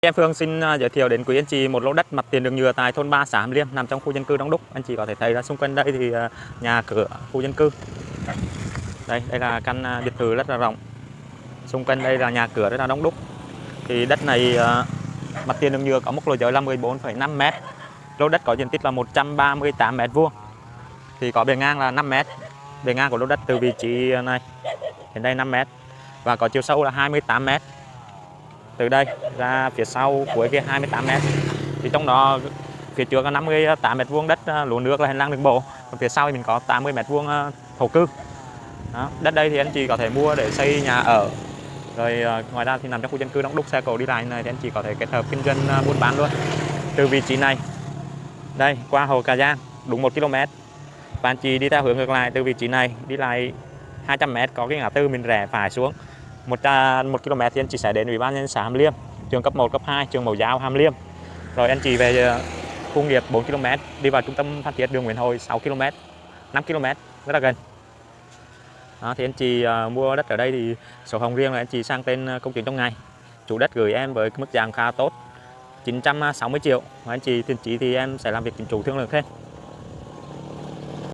Em Phương xin à, giới thiệu đến quý anh chị một lô đất mặt tiền đường nhựa tại thôn 3 xã Hàm Liêm nằm trong khu dân cư Đông Đúc. Anh chị có thể thấy là xung quanh đây thì à, nhà cửa khu dân cư. Đây, đây là căn à, biệt thự rất là rộng. Xung quanh đây là nhà cửa rất là đông đúc. Thì đất này mặt tiền đường nhựa có mức lô giới là 14,5 m. Lô đất có diện tích là 138 m vuông. Thì có bề ngang là 5 m. Bề ngang của lô đất từ vị trí này đến đây 5 m và có chiều sâu là 28 m từ đây ra phía sau cuối kia 28 m thì trong đó phía trước có 58 m vuông đất ờ, lúa nước là hành lang đường bộ. Còn phía sau thì mình có 80 m vuông ờ, thổ cư. Đó. đất đây thì anh chị có thể mua để xây nhà ở. Rồi ờ, ngoài ra thì nằm trong khu dân cư đông đúc, xe cộ đi lại này thì anh chị có thể kết hợp kinh doanh buôn bán luôn. Từ vị trí này, đây, qua hồ Cà Giang, đúng 1 km và anh chị đi theo hướng ngược lại, từ vị trí này đi lại 200 m có cái ngã tư mình rẽ phải xuống một, à, một km thì anh chị sẽ đến ủy ban nhân xã Hàm Liêm trường cấp 1, cấp 2, trường mẫu giáo Hàm Liêm. Rồi anh chị về à, khu nghiệp 4 km đi vào trung tâm Phan Thiết đường Nguyễn Hồi 6 km 5 km rất là gần. Đó, thì anh chị uh, mua đất ở đây thì sổ hồng riêng là anh chị sang tên công chứng trong ngày. Chủ đất gửi em với mức giá khá tốt 960 triệu. Và anh chị tiền chỉ thì em sẽ làm việc chính chủ thương lượng thêm.